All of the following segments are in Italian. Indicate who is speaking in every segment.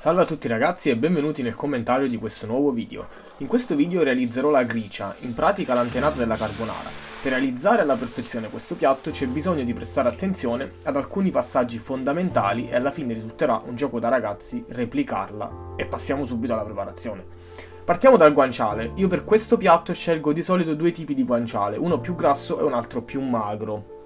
Speaker 1: Salve a tutti ragazzi e benvenuti nel commentario di questo nuovo video. In questo video realizzerò la gricia, in pratica l'antenata della carbonara. Per realizzare alla perfezione questo piatto c'è bisogno di prestare attenzione ad alcuni passaggi fondamentali e alla fine risulterà un gioco da ragazzi replicarla. E passiamo subito alla preparazione. Partiamo dal guanciale. Io per questo piatto scelgo di solito due tipi di guanciale, uno più grasso e un altro più magro.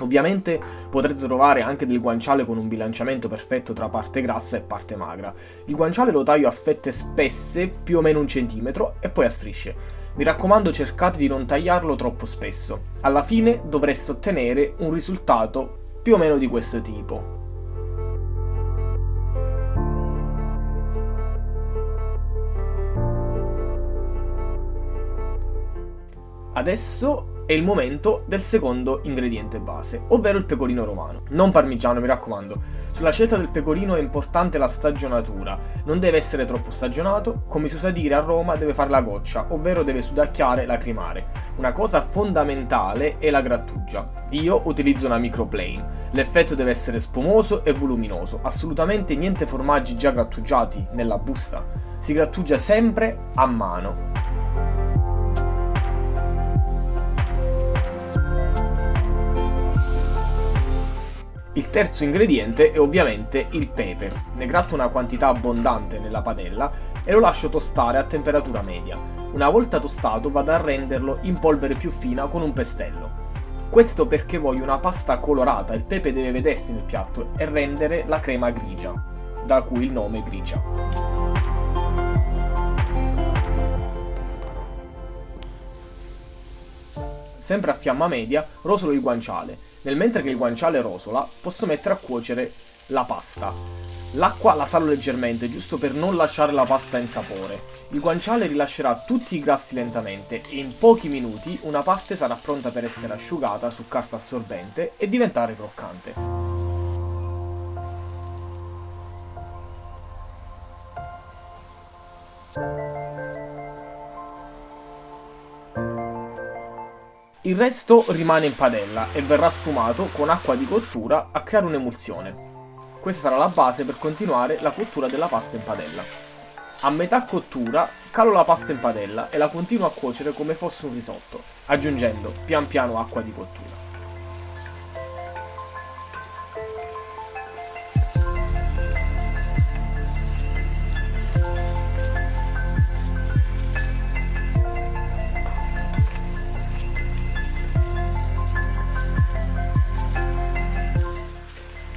Speaker 1: Ovviamente potrete trovare anche del guanciale con un bilanciamento perfetto tra parte grassa e parte magra. Il guanciale lo taglio a fette spesse, più o meno un centimetro, e poi a strisce. Mi raccomando cercate di non tagliarlo troppo spesso. Alla fine dovreste ottenere un risultato più o meno di questo tipo. Adesso è il momento del secondo ingrediente base, ovvero il pecorino romano. Non parmigiano, mi raccomando. Sulla scelta del pecorino è importante la stagionatura. Non deve essere troppo stagionato, come si usa dire a Roma deve fare la goccia, ovvero deve sudacchiare, lacrimare. Una cosa fondamentale è la grattugia. Io utilizzo una microplane. L'effetto deve essere spumoso e voluminoso, assolutamente niente formaggi già grattugiati nella busta. Si grattugia sempre a mano. Il terzo ingrediente è ovviamente il pepe. Ne gratto una quantità abbondante nella padella e lo lascio tostare a temperatura media. Una volta tostato vado a renderlo in polvere più fina con un pestello. Questo perché voglio una pasta colorata, il pepe deve vedersi nel piatto e rendere la crema grigia, da cui il nome grigia. Sempre a fiamma media rosolo il guanciale nel mentre che il guanciale rosola, posso mettere a cuocere la pasta. L'acqua la salo leggermente, giusto per non lasciare la pasta in sapore. Il guanciale rilascerà tutti i grassi lentamente e in pochi minuti una parte sarà pronta per essere asciugata su carta assorbente e diventare croccante. Il resto rimane in padella e verrà sfumato con acqua di cottura a creare un'emulsione. Questa sarà la base per continuare la cottura della pasta in padella. A metà cottura calo la pasta in padella e la continuo a cuocere come fosse un risotto, aggiungendo pian piano acqua di cottura.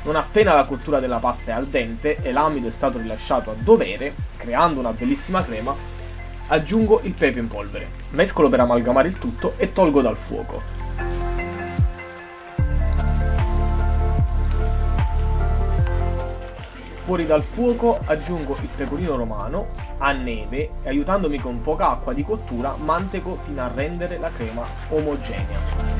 Speaker 1: Non appena la cottura della pasta è al dente e l'amido è stato rilasciato a dovere, creando una bellissima crema, aggiungo il pepe in polvere. Mescolo per amalgamare il tutto e tolgo dal fuoco. Fuori dal fuoco aggiungo il pecorino romano a neve e aiutandomi con poca acqua di cottura manteco fino a rendere la crema omogenea.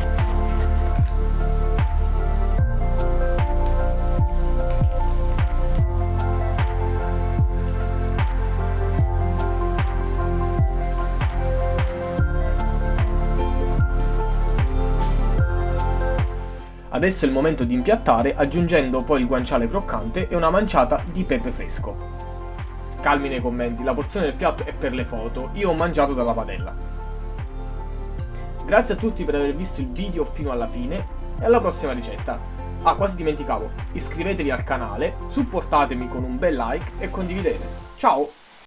Speaker 1: Adesso è il momento di impiattare aggiungendo poi il guanciale croccante e una manciata di pepe fresco. Calmi nei commenti, la porzione del piatto è per le foto, io ho mangiato dalla padella. Grazie a tutti per aver visto il video fino alla fine e alla prossima ricetta. Ah, quasi dimenticavo, iscrivetevi al canale, supportatemi con un bel like e condividete. Ciao!